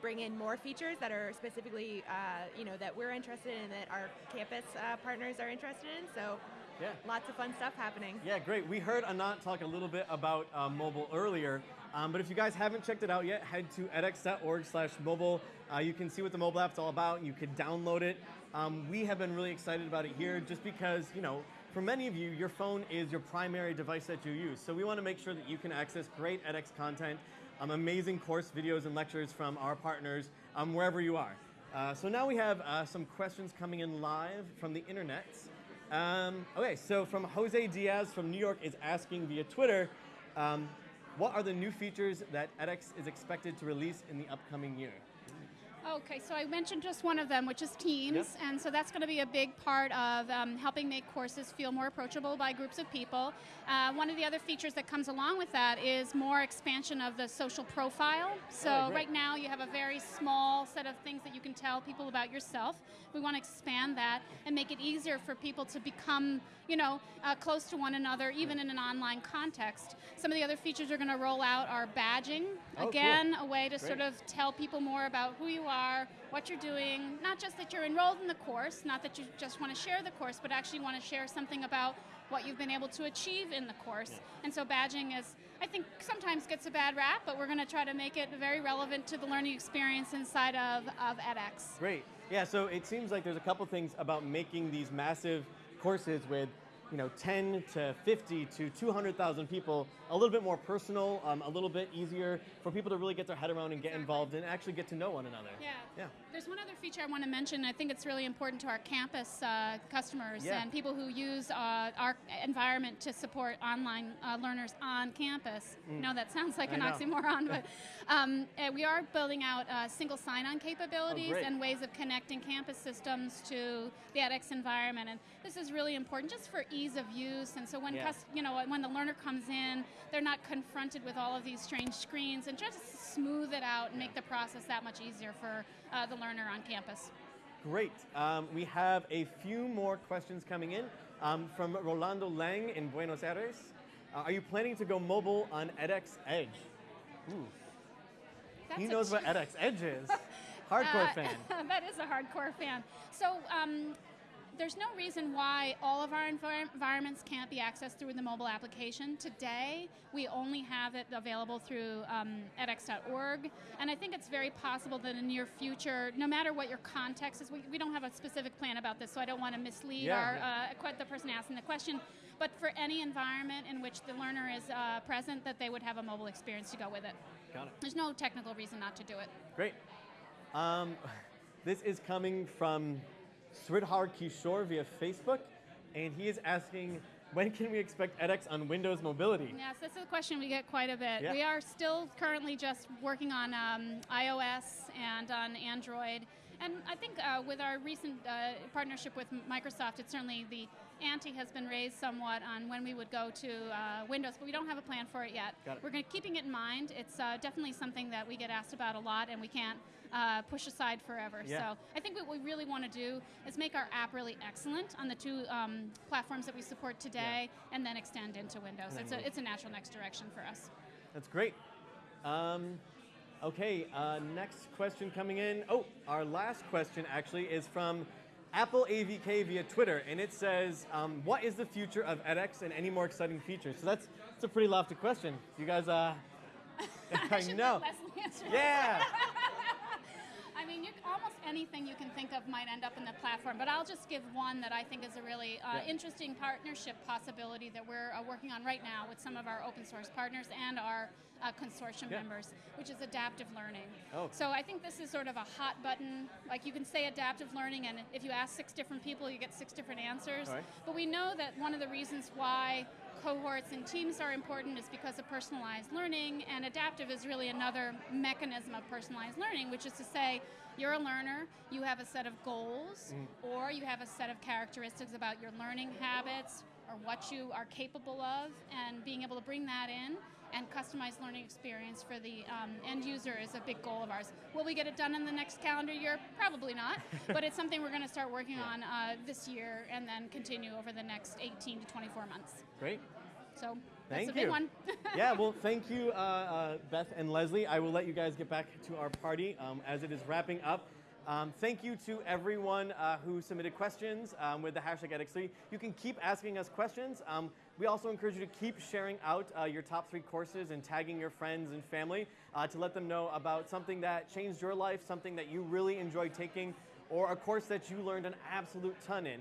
bring in more features that are specifically, uh, you know, that we're interested in, that our campus uh, partners are interested in. So, Yeah. lots of fun stuff happening. Yeah, great. We heard Anant talk a little bit about uh, mobile earlier, um, but if you guys haven't checked it out yet, head to edx.org slash mobile. Uh, you can see what the mobile app's all about. You can download it. Um, we have been really excited about it here just because, you know, for many of you, your phone is your primary device that you use. So we want to make sure that you can access great edX content, um, amazing course videos and lectures from our partners um, wherever you are. Uh, so now we have uh, some questions coming in live from the internet. Um, okay, so from Jose Diaz from New York is asking via Twitter, um, what are the new features that edX is expected to release in the upcoming year? Okay, so I mentioned just one of them, which is Teams, Yep. and so that's going to be a big part of um, helping make courses feel more approachable by groups of people. Uh, one of the other features that comes along with that is more expansion of the social profile. So Oh, right now you have a very small set of things that you can tell people about yourself. We want to expand that and make it easier for people to become, you know, uh, close to one another, even in an online context. Some of the other features we're going to roll out are badging. Oh, cool. Again, a way to sort of tell people more about who you are, what you're doing, not just that you're enrolled in the course, not that you just want to share the course, but actually want to share something about what you've been able to achieve in the course. And so badging is, I think, sometimes gets a bad rap, but we're going to try to make it very relevant to the learning experience inside of, of edX. Great. Yeah, so it seems like there's a couple things about making these massive courses with you know 10 to 50 to 200,000 people a little bit more personal, um, a little bit easier for people to really get their head around and get involved and actually get to know one another. Yeah. Yeah. There's one other feature I want to mention. I think it's really important to our campus uh, customers Yeah. and people who use uh, our environment to support online uh, learners on campus. Mm. Know that sounds like I an know. oxymoron, but um, uh, we are building out uh, single sign-on capabilities Oh, and ways of connecting campus systems to the edX environment. And this is really important just for ease of use. And so when Yeah. you know when the learner comes in, they're not confronted with all of these strange screens, and just smooth it out and make the process that much easier for uh, the learner on campus. Great. Um, we have a few more questions coming in um, from Rolando Lang in Buenos Aires. Uh, are you planning to go mobile on edX Edge? Ooh. He That's a knows what edX Edge is. Hardcore Uh, fan. that is a hardcore fan. So um, there's no reason why all of our envir- environments can't be accessed through the mobile application. Today, we only have it available through um, edX.org, and I think it's very possible that in the near future, no matter what your context is, we, we don't have a specific plan about this, so I don't want to mislead Yeah, our uh, the person asking the question. But for any environment in which the learner is uh, present, that they would have a mobile experience to go with it. Got it. There's no technical reason not to do it. Great. Um, this is coming from Sridhar Kishore via Facebook, and he is asking, when can we expect edX on Windows Mobility? Yes, this is a question we get quite a bit. Yeah. We are still currently just working on um, iOS and on Android. And I think uh, with our recent uh, partnership with Microsoft, it's certainly the ante has been raised somewhat on when we would go to uh, Windows, but we don't have a plan for it yet. Got it. We're going keeping it in mind. It's uh, definitely something that we get asked about a lot, and we can't uh, push aside forever. Yeah. So I think what we really want to do is make our app really excellent on the two um, platforms that we support today, and then extend into Windows. It's a, it's a natural next direction for us. That's great. Um, okay, uh, next question coming in. Oh, our last question actually is from Apple AVK via Twitter, and it says, um, "What is the future of edX and any more exciting features?" So that's that's a pretty lofty question. You guys, uh, I should know. let Leslie answer that. Yeah. I mean, you, almost anything you can think of might end up in the platform, but I'll just give one that I think is a really uh, Yeah. interesting partnership possibility that we're uh, working on right now with some of our open source partners and our uh, consortium Yeah. members, which is adaptive learning. Oh. So I think this is sort of a hot button. Like you can say adaptive learning, and if you ask six different people, you get six different answers. Right. But we know that one of the reasons why cohorts and teams are important is because of personalized learning, and adaptive is really another mechanism of personalized learning, which is to say, you're a learner, you have a set of goals, or you have a set of characteristics about your learning habits or what you are capable of, and being able to bring that in and customized learning experience for the um, end user is a big goal of ours. Will we get it done in the next calendar year? Probably not, but it's something we're going to start working on uh, this year and then continue over the next 18 to 24 months. Great. So Thank that's you. one. yeah, well, thank you, uh, uh, Beth and Leslie. I will let you guys get back to our party um, as it is wrapping up. Um, thank you to everyone uh, who submitted questions um, with the hashtag edX3. You can keep asking us questions. Um, we also encourage you to keep sharing out uh, your top three courses and tagging your friends and family uh, to let them know about something that changed your life, something that you really enjoyed taking, or a course that you learned an absolute ton in.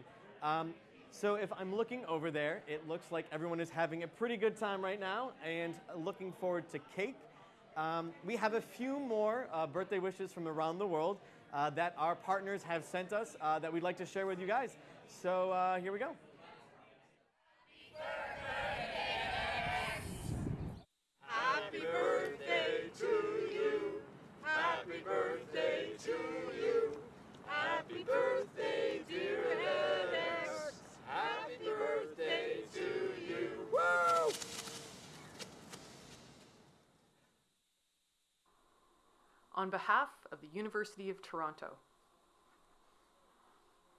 So if I'm looking over there, it looks like everyone is having a pretty good time right now and looking forward to cake. Um, we have a few more uh, birthday wishes from around the world uh, that our partners have sent us uh, that we'd like to share with you guys. So uh, here we go. Happy birthday Happy birthday to you. Happy birthday to you. Happy birthday, dear Alex. On behalf of the University of Toronto,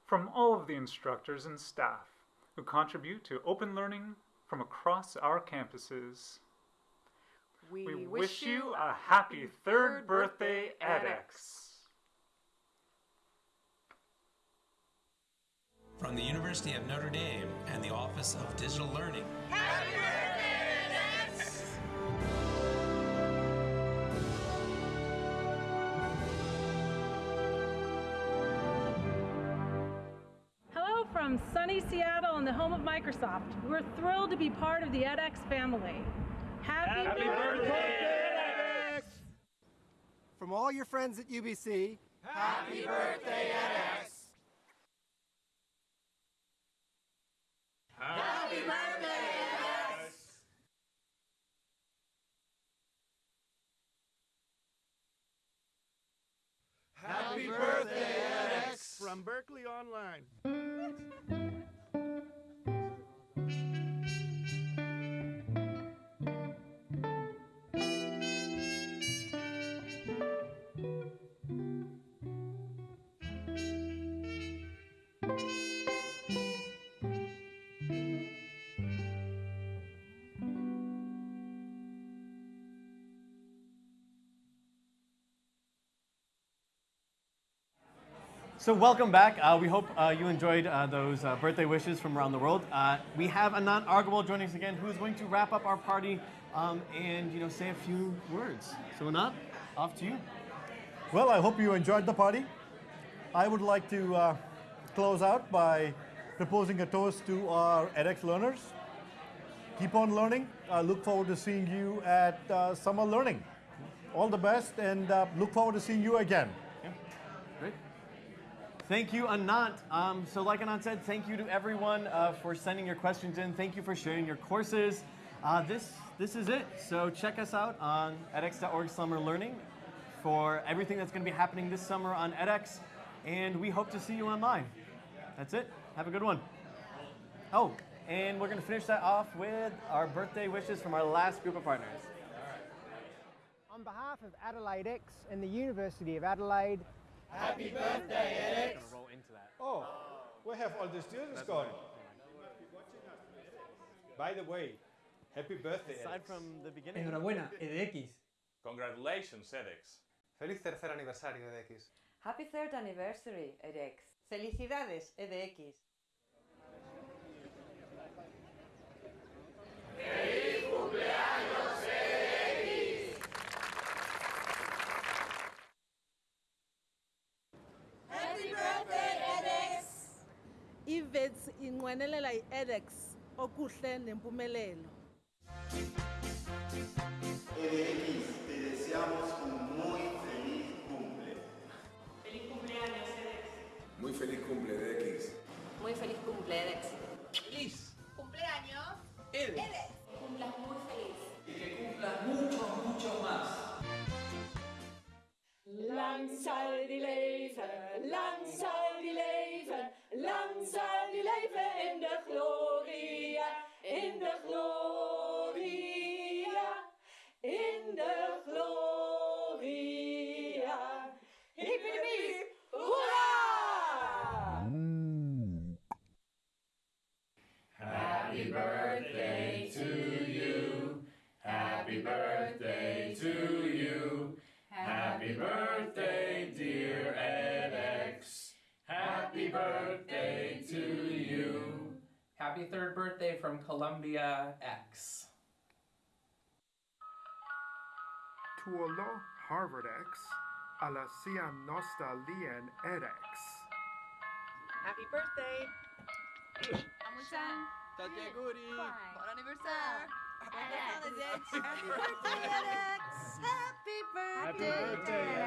from all of the instructors and staff who contribute to open learning from across our campuses. we, We wish you a happy third birthday, edX. From the University of Notre Dame and the Office of Digital Learning. Happy the home of Microsoft. We're thrilled to be part of the edX family. Happy, Happy birthday, edX! From all your friends at UBC, Happy birthday, edX! Happy birthday, edX! Happy birthday, edX! From Berkeley Online. So welcome back. Uh, we hope uh, you enjoyed uh, those uh, birthday wishes from around the world. Uh, we have Anant Agarwal joining us again, who is going to wrap up our party um, and you know say a few words. So Anant, off to you. Well, I hope you enjoyed the party. I would like to uh, close out by proposing a toast to our edX learners. Keep on learning. I look forward to seeing you at Summer Learning. All the best and look forward to seeing you again. Thank you, Anant. Um, so, like Anant said, thank you to everyone uh, for sending your questions in. Thank you for sharing your courses. Uh, this this is it. So check us out on edX.org Summer Learning for everything that's going to be happening this summer on edX, and we hope to see you online. That's it. Have a good one. Oh, and we're going to finish that off with our birthday wishes from our last group of partners. On behalf of AdelaideX and the University of Adelaide, Happy birthday, edX! roll into that. Oh, we have all the students gone. By the way, happy birthday. Aside edX. from the beginning. Enhorabuena, EDX. Congratulations, edX. Feliz tercer aniversario edX. Happy third anniversary, edX. Felicidades, EDX. Ivets inqwenelela i-edX okuhle nempumelelo. EDX, te deseamos un muy feliz cumple. Feliz cumpleaños, edX. Muy feliz cumple, DX. Muy feliz cumple, edX. Feliz. Cumpleaños, edX. Cumplas muy feliz. Y que cumplas mucho, mucho más. Lang soll die leven, lang soll die leven, lang die leven in de gloria, in de gloria. Happy third birthday from ColumbiaX. Tuolo HarvardX, alla nosta lien edex. Happy birthday! Amuchan! Tanti! Buon anniversario! Happy birthday, Alex! Happy birthday, Happy birthday! Happy birthday!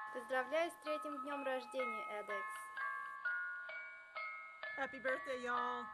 Happy birthday! Happy birthday! Happy birthday! Happy birthday, y'all!